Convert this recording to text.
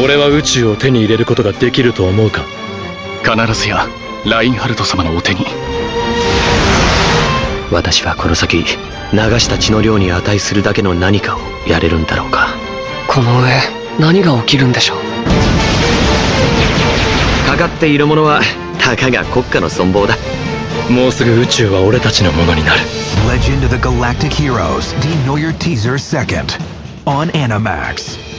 俺は宇宙を手に入れることができると思うか？必ずやラインハルト様のお手に。私はこの先流した血の量に値するだけの何かをやれるんだろうか？この上何が起きるんでしょう？かかっているものはたかが国家の存亡だ。もうすぐ宇宙は俺たちのものになる。Legend of the Galactic Heroes, d e n o y e r teaser second? On Animax.